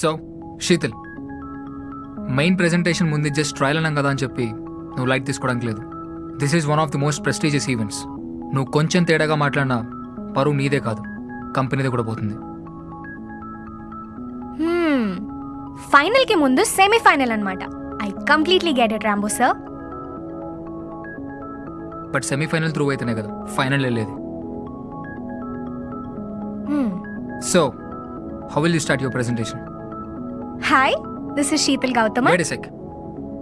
So Sheetal main presentation ముందు just trial అన్నాం కదా అని చెప్పి నువ్వు లైట్ తీసుకోవడానికి లేదు. This is one of the most prestigious events నువ్వు కొంచెం తేడాగా మాట్లాడినా పరువు నీదే కాదు కంపెనీదే కూడా పోతుంది. ఫైనల్కి ముందు సెమీఫైనల్ అన్నమాట. I completely get it Rambo sir but semifinal through అయితేనే కదా ఫైనల్ వెళ్ళేది so how will you start your presentation hi this is Sheetal Gautam wait sec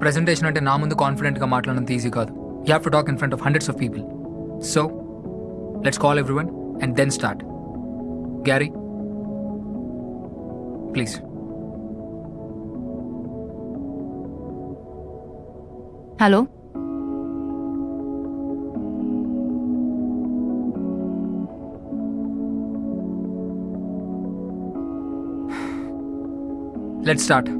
presentation అంటే నా ముందు కాన్ఫిడెంట్గా మాట్లాడినంత ఈజీ కాదు. You have to talk in front of hundreds of people so let's call everyone and then start Gary please hello let's start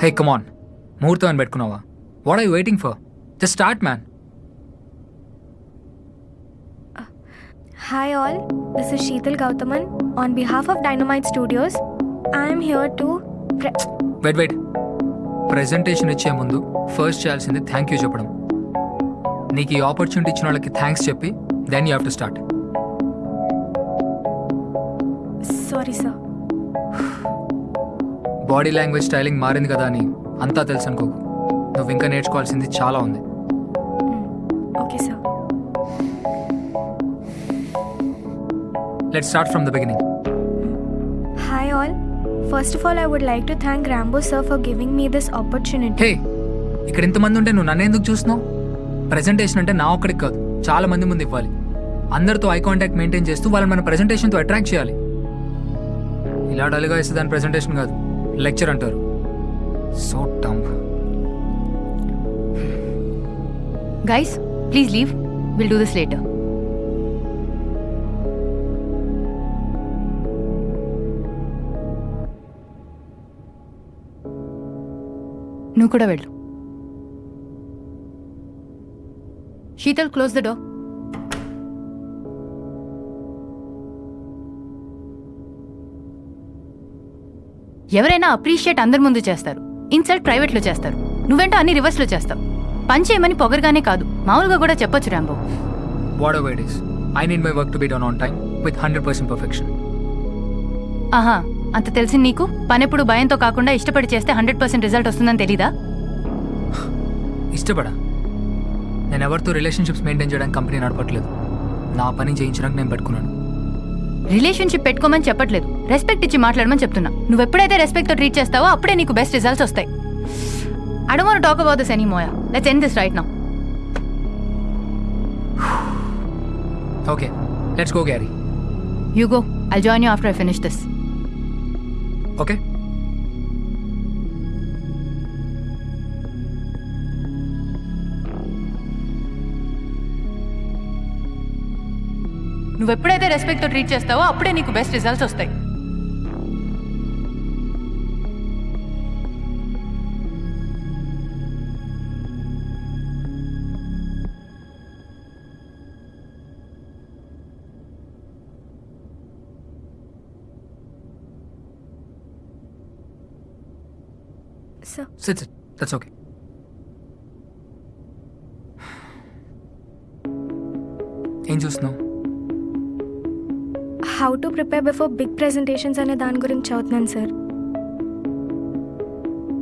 hey come on ముహూర్తం అని పెట్టుకున్నావా what I waiting for just start man hi all this is Sheetal Gautaman on behalf of Dynamite Studios I'm here to wait wait presentation ఇచ్చే ముందు first చేయాల్సింది thank you చెప్పడం. నీకు ఈ opportunity ఇచ్చిన వాళ్ళకి థ్యాంక్స్ చెప్పి then you have to start sorry sir body language styling మారింది కదా అని అంతా తెలుసు అనుకోకు నువ్వు ఇంకా నేర్చుకోవాల్సింది చాలా ఉంది. Okay sir let start from the beginning hi all first of all I would like to thank Rambo sir for giving me this opportunity hey ఇక్కడ ఇంతమంది ఉంటే నువ్వు నన్ను ఎందుకు చూస్తున్నావు? ప్రెజెంటేషన్ అంటే నా ఒక్కడికి కాదు చాలా మంది ముందు ఇవ్వాలి. అందరితో ఐ కాంటాక్ట్ మెయింటైన్ చేస్తూ వాళ్ళని మన ప్రెజెంటేషన్తో అట్రాక్ట్ చేయాలి. ఇలా డల్గా ఇస్తే దాని ప్రెజెంటేషన్ కాదు. లెక్చర్ అంటారు. So టంప్ guys please leave will do this later నువ్వు కూడా వెళ్ళు. శీతల్ క్లోజ్ ద డోర్ ఎవరైనా అప్రిషియేట్ అందరి ముందు చేస్తారు. ఇన్సల్ట్ ప్రైవేట్లో చేస్తారు. నువ్వేంటో అన్ని రివర్స్లో చేస్తావు. పని చేయమని పొగరుగానే కాదు. మామూలుగా కూడా చెప్పొచ్చు Rambo. Whatever it is I need my work to be done on time with hundred percent perfection ఆహా అంత తెలిసి నీకు? పని ఎప్పుడు భయంతో కాకుండా ఇష్టపడి చేస్తే హండ్రెడ్ పర్సెంట్ రిజల్ట్ వస్తుందని తెలీదా? ఇష్టపడా? నేను ఎవరితో రిలేషన్షిప్స్ మెయింటైన్ చేయడానికి కంపెనీ నడపట్లేదు. నా పని చేయించడానికి నేను పెట్టుకున్నాను. రిలేషన్షిప్ పెట్టుకోమని చెప్పట్లేదు. రెస్పెక్ట్ ఇచ్చి మాట్లాడమని చెప్తున్నా. నువ్వు ఎప్పుడైతే రెస్పెక్ట్తో ట్రీట్ చేస్తావో అప్పుడే నీకు బెస్ట్ రిజల్ట్స్ వస్తాయి. I don't talk about this anymore let's end this right now okay let's go Gary you go I join you after I finish this okay నువ్వు ఎప్పుడైతే రెస్పెక్ట్తో ట్రీట్ చేస్తావో అప్పుడే నీకు బెస్ట్ రిజల్ట్స్ వస్తాయి. ఏం చూస్తున్నావు how to prepare before big presentations అనే దాని గురించి చదువుతున్నాను సార్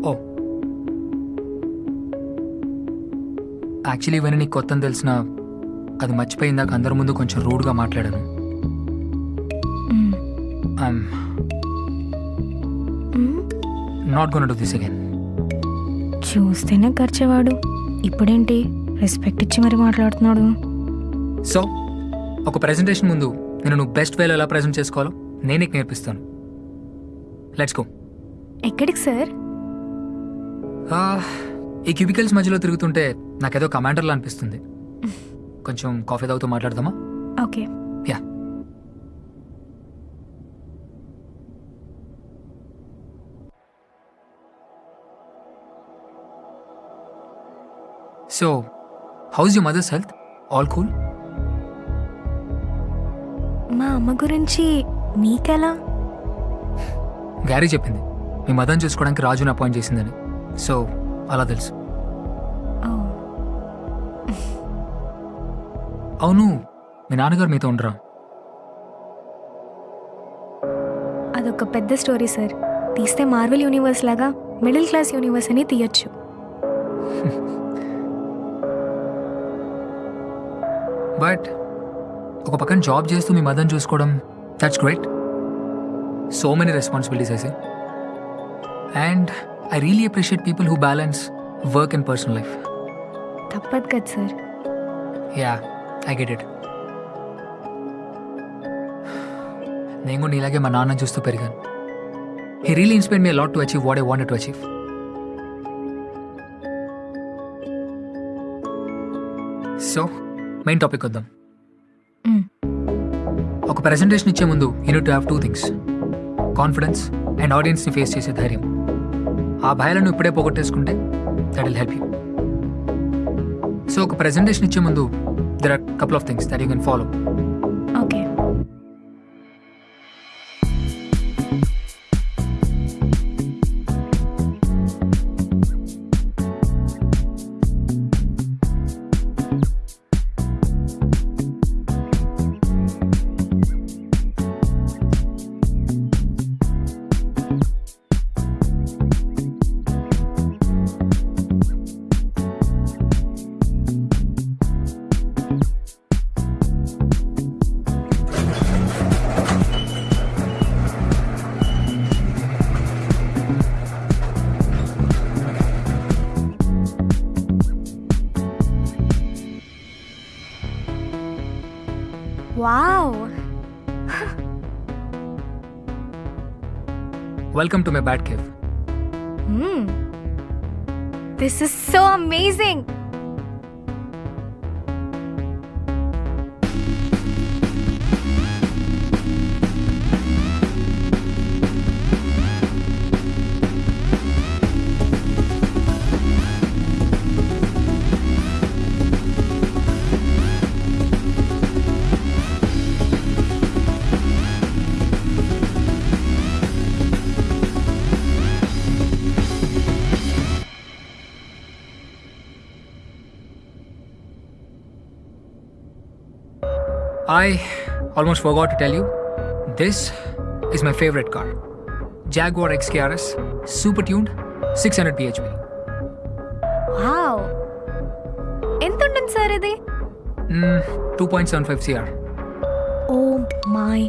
ఓ. యాక్చువల్లీ ఇవన్నీ నీకు కొత్త తెలిసిన అది మర్చిపోయిందాక అందరి ముందు కొంచెం రూడ్గా మాట్లాడాను. Not gonna do this again చూస్తేనే ఖర్చేవాడు ఇప్పుడేంటి? రెస్పెక్ట్ ఇచ్చి మరి మాట్లాడుతున్నాడు. సో ఒక ప్రెజెంటేషన్ ముందు నేను నువ్వు బెస్ట్ వేలో ఎలా ప్రజెంట్ చేసుకోవాలో నేను నీకు నేర్పిస్తాను. లెట్స్ గో ఎక్కడికి సార్? ఈ క్యూబికల్స్ మధ్యలో తిరుగుతుంటే నాకేదో కమాండర్లా అనిపిస్తుంది. కొంచెం కాఫీ తాగుతూ మాట్లాడదామా? Okay. Yeah so how's you mother's health all cool మా అమ్మ గురించి మీకెలా గ్యారీ చెప్పింది. మీ మదర్ని చూసుకోవడానికి రాజుని అపాయింట్ చేసిందని. సో అలా తెలుసు. అవును మీ నాన్నగారు మీతో ఉండరా? అదొక పెద్ద స్టోరీ సార్. తీస్తే మార్వెల్ యూనివర్స్ లాగా మిడిల్ క్లాస్ యూనివర్స్ అని తీయొచ్చు. బట్ ఒక పక్కన జాబ్ చేస్తూ మీ మదర్ని చూసుకోవడం that's great so many responsibilities అయితే and I really appreciate people who balance work and personal life తప్పదు కదా sir. Yeah I get it నేను కూడా ఇలాగే మా నాన్న చూస్తూ పెరిగాను. He really inspire me lot to achieve what I want to achieve so main topic వద్దాం. ఒక ప్రెజెంటేషన్ ఇచ్చే ముందు you need to have two things confidence and ఆడియన్స్ని ఫేస్ చేసే ధైర్యం. ఆ భయాలను ఇప్పుడే పోగొట్టేసుకుంటే that will help you so ఒక ప్రెజెంటేషన్ ఇచ్చే ముందు there are couple of things that you can follow okay Welcome to my Batcave. Hmm. This is so amazing! I almost forgot to tell you this is my favorite car Jaguar XKRS, super tuned, 600 bhp. Wow ఎంత ఉంటుంది sir ఇది Mm, 2.75 CR. Oh my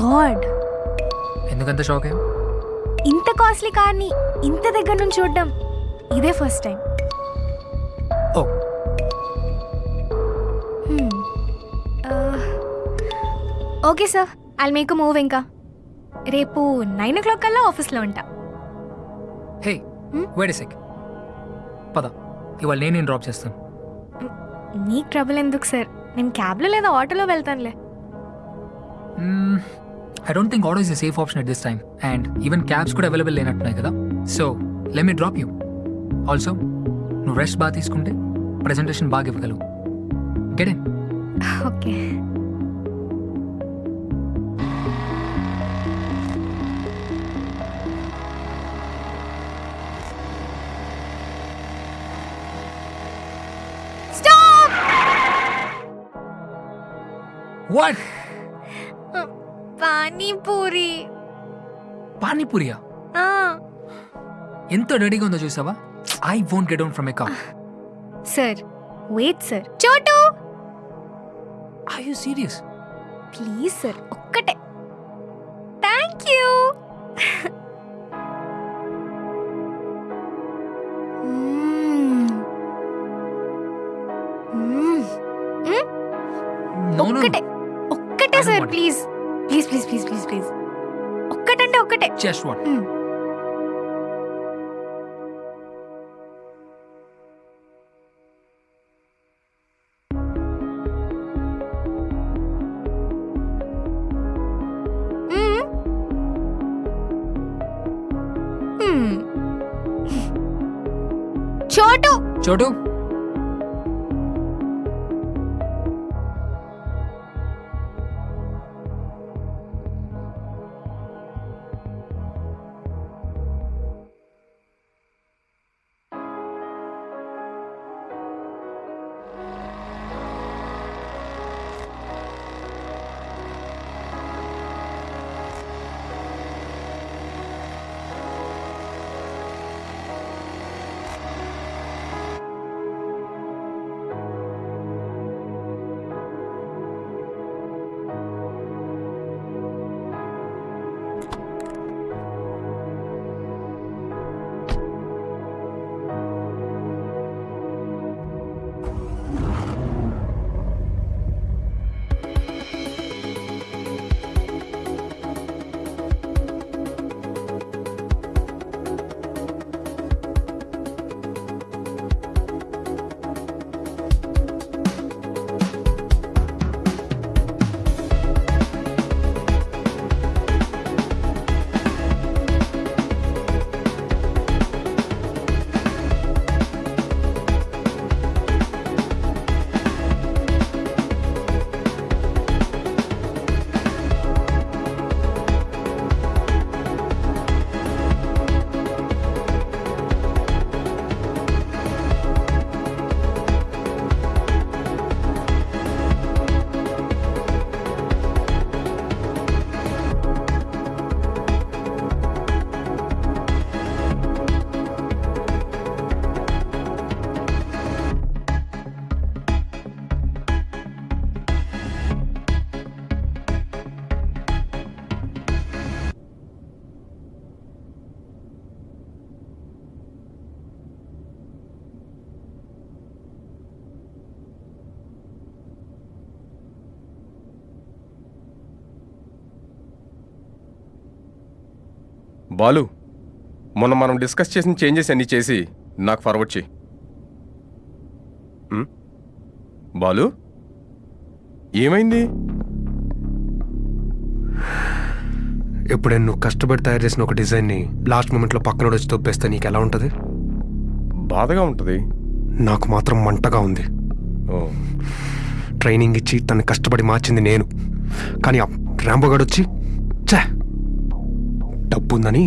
god ఎందుకంత shock అయ్యా ఇంత costly కార్ని ఇంత దగ్గర నుంచి చూడడం ఇదే first time okay sir. I make move ఇంకా. రేపు నైన్ ఓ క్లాక్ కల్లా ఆఫీస్లో ఉంటా. హే? వేడి సెక్ పద. ఇవాళ నేను నేను డ్రాప్ చేస్తాను? మీకు ట్రబుల్ ఎందుకు సార్? నేను క్యాబ్లో లేదా ఆటోలో వెళ్తానులే. I don't think auto is a safe option at this time and even cabs కూడా అవైలబుల్ లేనట్టున్నాయి కదా. So let me drop you also నువ్వు రెస్ట్ బాగా తీసుకుంటే ప్రజెంటేషన్ బాగా ఇవ్వగలవు. Get in okay. What panipuri. పానీపూరియా? ఎంత రెడీగా ఉందో చూసావా? I won't get down from a car sir wait sir Chotu! I you serious please sir ఒక్కటే. ఒక్కటంటే ఒక్కటే జస్ట్ వన్ మ్మ్. బాలు మొన్న మనం డిస్కస్ చేసిన చేంజెస్ అన్నీ చేసి నాకు ఫార్వర్డ్ చేయి? బాలు? ఏమైంది? ఎప్పుడైనా నువ్వు కష్టపడి తయారు చేసిన ఒక డిజైన్ని లాస్ట్ మూమెంట్లో పక్కన వచ్చి తొప్పేస్తే నీకు ఎలా ఉంటుంది? బాధగా ఉంటుంది. నాకు మాత్రం మంటగా ఉంది. ట్రైనింగ్ ఇచ్చి తను కష్టపడి మార్చింది నేను. కానీ ఆ రాంబోగాడు వచ్చి ఉందని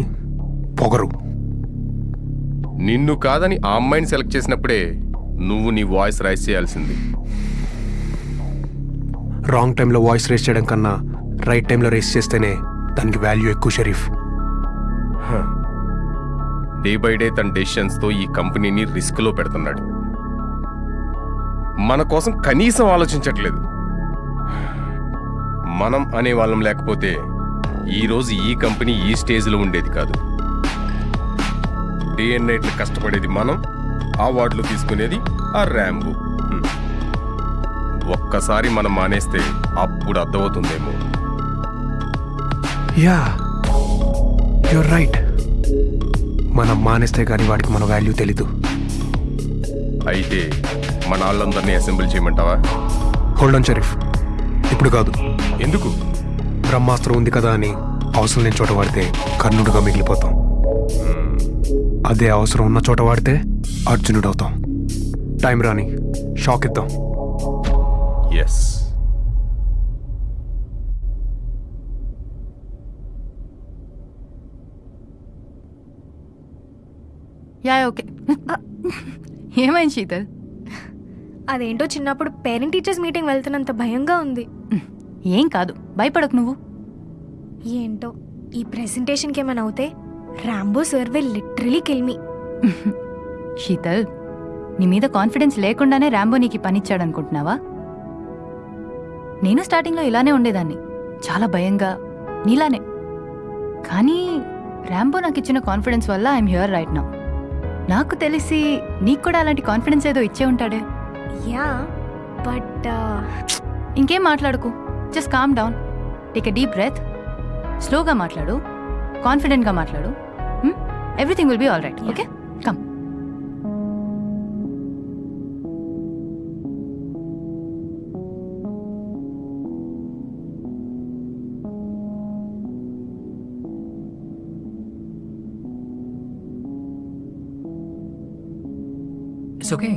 పొగరు. నిన్ను కాదని ఆ అమ్మాయిని సెలెక్ట్ చేసినప్పుడే నువ్వు నీ వాయిస్ రైస్ చేయాల్సింది. రాంగ్ టైంలో వాయిస్ రేస్ చేయడం కన్నా రైట్ టైంలో రేస్ చేస్తేనే దానికి వాల్యూ ఎక్కువ షరీఫ్. డే బై డే తన డెసిషన్స్తో ఈ కంపెనీని రిస్క్లో పెడుతున్నాడు. మన కోసం కనీసం ఆలోచించట్లేదు. మనం అనే వాళ్ళం లేకపోతే ఈరోజు ఈ కంపెనీ ఈ స్టేజ్లో ఉండేది కాదు. డే అండ్ నైట్లు కష్టపడేది మనం అవార్డులు తీసుకునేది ఆ ర్యాంబు. ఒక్కసారి మనం మానేస్తే అప్పుడు అర్థమవుతుందేమో. Yeah you're right. మనం మానేస్తే కానీ వాడికి మన వాల్యూ తెలీదు. అయితే మన వాళ్ళందరినీ అసెంబ్లీ చేయమంటావా? హోల్డ్ ఆన్ షరీఫ్ ఇప్పుడు కాదు. ఎందుకు? బ్రహ్మాస్త్రం ఉంది కదా అని అవసరం లేని చోట వాడితే కర్ణుడుగా మిగిలిపోతాం. అదే అవసరం ఉన్న చోట వాడితే అర్జునుడు అవుతాం టైం రాని షాక్ ఇద్దాం. Yes yeah okay. ఏమైంది శీతల్? అదేంటో చిన్నప్పుడు పేరెంట్ టీచర్స్ మీటింగ్ వెళ్తున్నంత భయంగా ఉంది. ఏం కాదు భయపడకు నువ్వు. ఏంటో ఈ ప్రెజెంటేషన్కి ఏమైనా అవుతే Rambo sir will literally kill me Sheetal నీ మీద కాన్ఫిడెన్స్ లేకుండానే ర్యాంబో నీకు ఈ పనిచ్చాడు అనుకుంటున్నావా నేను స్టార్టింగ్లో ఇలానే ఉండేదాన్ని. చాలా భయంగా నీలానే. కానీ ర్యాంబో నాకు ఇచ్చిన కాన్ఫిడెన్స్ వల్ల ఐఎమ్ హియర్ రైట్ నౌ నాకు తెలిసి నీకు కూడా అలాంటి కాన్ఫిడెన్స్ ఏదో ఇచ్చే ఉంటాడే. యా బట్ ఇంకేం మాట్లాడుకు? Just calm down take a deep breath స్లోగా మాట్లాడు. కాన్ఫిడెంట్గా మాట్లాడు. Everything will be all right okay come okay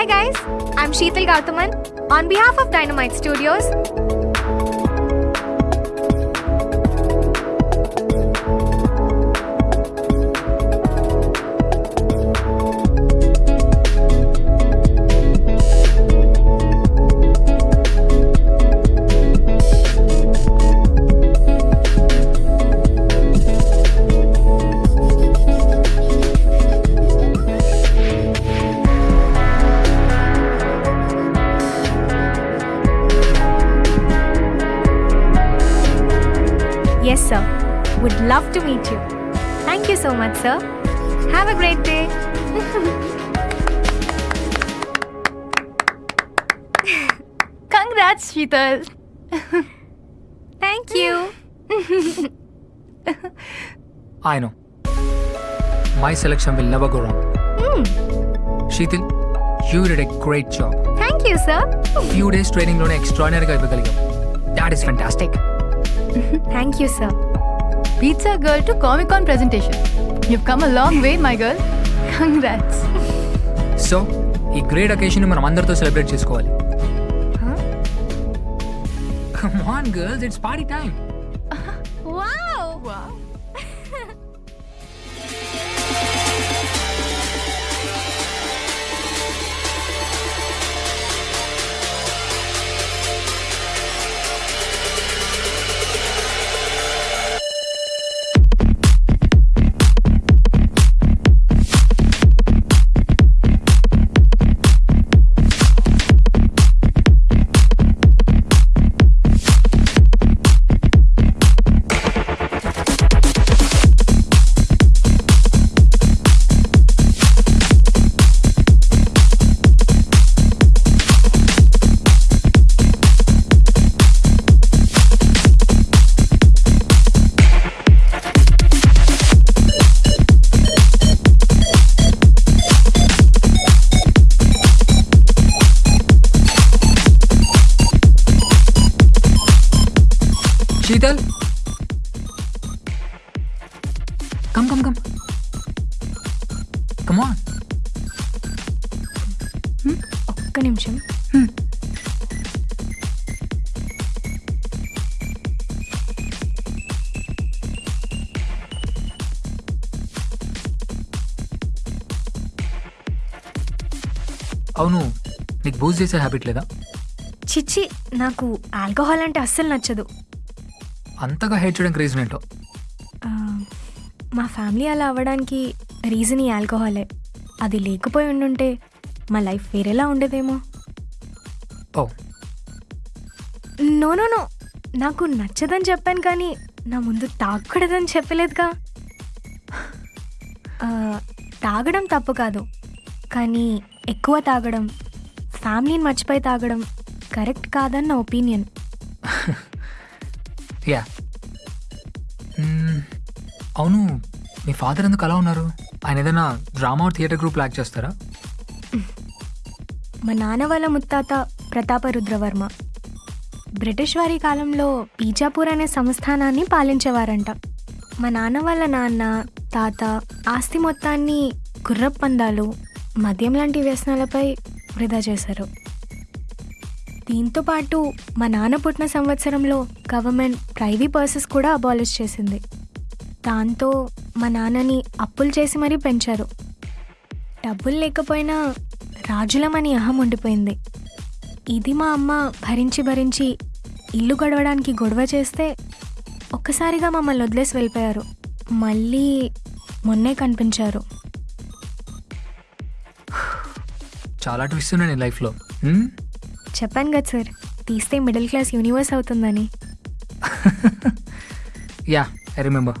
Hi guys, I'm Sheetal Gauthaman on behalf of Dynamite Studios. love to meet you. Thank you so much, sir. Have a great day. Congrats, Sheetal. Thank you. I know. My selection will never go wrong. Mm. Sheetal, you did a great job. Thank you, sir. Few days training lo extraordinary ga That is fantastic. Thank you, sir. Pizza girl to Comic Con presentation you come a long way my girl congrats so ఈ great occasion మనం అందరితో celebrate చేసుకోవాలి? Come on girls it's party time అవును నీకు booze చేసే habit లేదా? చిచ్చి నాకు ఆల్కహాల్ అంటే అస్సలు నచ్చదు. అంతగా హేట్ చేయడానికి రీజన్ ఏంటో? ఆ, మా ఫ్యామిలీ అలా అవ్వడానికి రీజన్ ఈ ఆల్కహాలే అది లేకపోయి ఉండుంటే మా లైఫ్ వేరేలా ఉండేదేమో. ఓ. No no no. నాకు నచ్చదని చెప్పాను కానీ నా ముందు తాగకూడదని చెప్పలేదుగా. ఆ, తాగడం తప్పు కాదు. కానీ ఎక్కువ తాగడం ఫ్యామిలీని మర్చిపోయి తాగడం కరెక్ట్ కాదని నా ఒపీనియన్. యా. అవును మీ ఫాదర్ ఎందుకు అలా ఉన్నారు? ఆయన ఏదైనా డ్రామా థియేటర్ గ్రూప్ లాక్ చేస్తారా? మా నాన్న వాళ్ళ ముత్తాత ప్రతాప రుద్రవర్మ. బ్రిటిష్ వారి కాలంలో బీజాపూర్ అనే సంస్థానాన్ని పాలించేవారంట. మా నాన్న వాళ్ళ నాన్న తాత ఆస్తి మొత్తాన్ని గుర్రపు పందాలు మద్యం లాంటి వ్యసనాలపై వృధా చేశారు. దీంతో పాటు మా నాన్న పుట్టిన సంవత్సరంలో గవర్నమెంట్ ప్రైవీ పర్సెస్ కూడా అబాలిష్ చేసింది. దాంతో మా నాన్నని అప్పులు చేసి మరీ పెంచారు. డబ్బులు లేకపోయినా రాజులమని అహం ఉండిపోయింది. ఇది మా అమ్మ భరించి భరించి ఇల్లు గడవడానికి గొడవ చేస్తే ఒక్కసారిగా మమ్మల్ని వదిలేసి వెళ్ళిపోయారు. మళ్ళీ మొన్నే కనిపించారు. చాలా ట్విస్ట్ ఉన్నాయి నీ లైఫ్లో? చెప్పాను కదా సార్ తీస్తే మిడిల్ క్లాస్ యూనివర్స్ అవుతుందని. Yeah I remember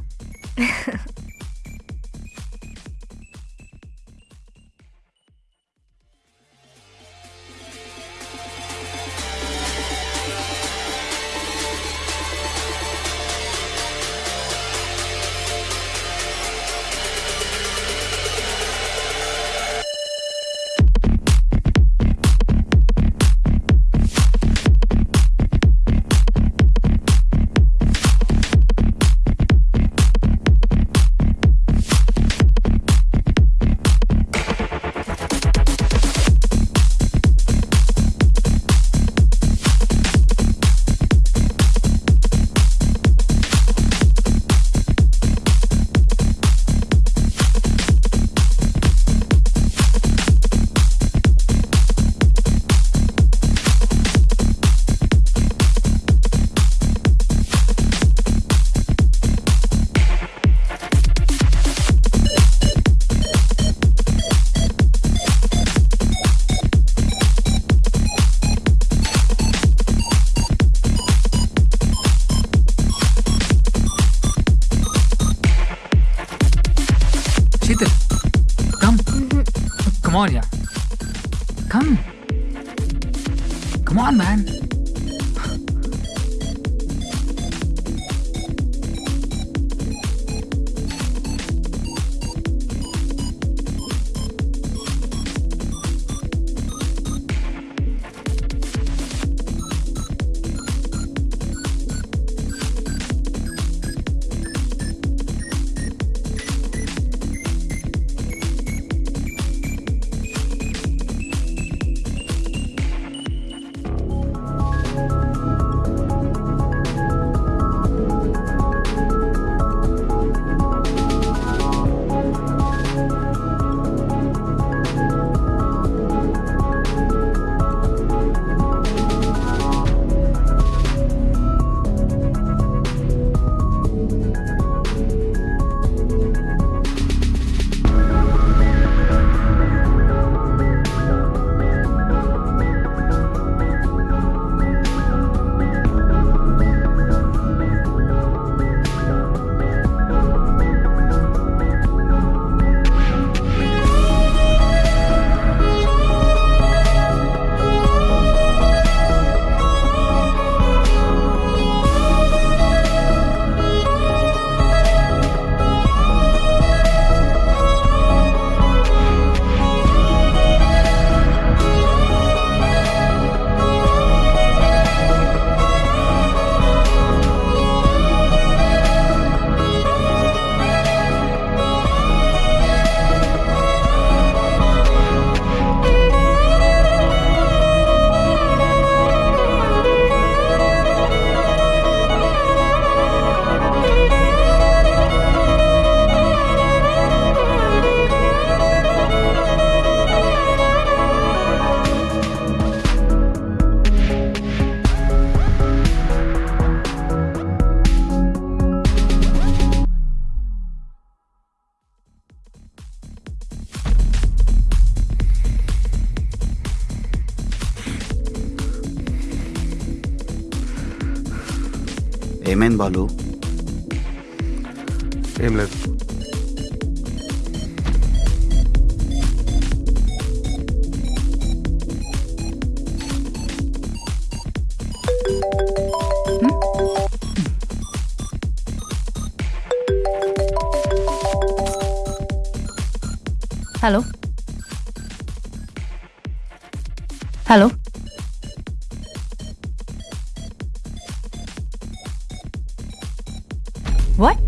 what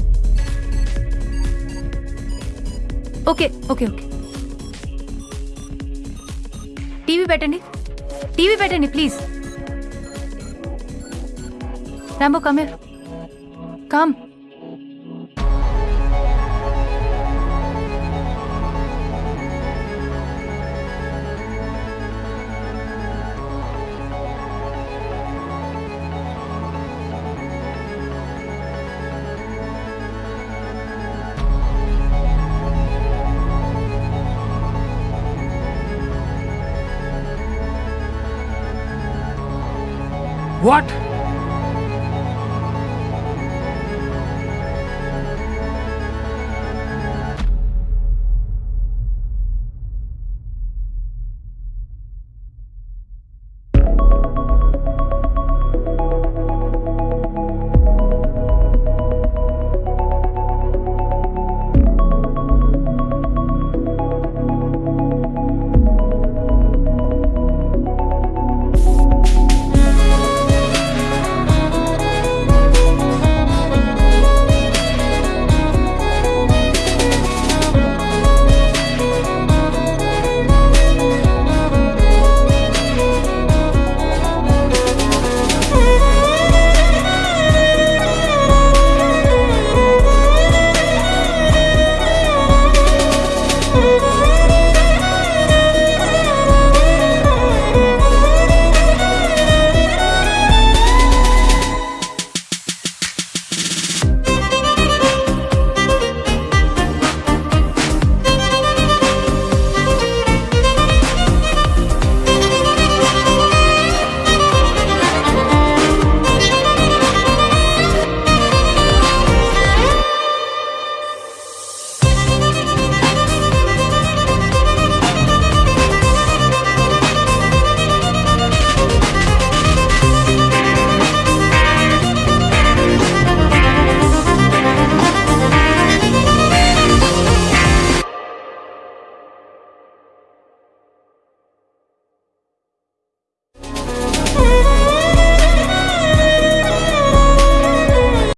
okay okay okay TV పెట్టండి. టీవీ పెట్టండి ప్లీజ్ రాంబో కమ్ కమ్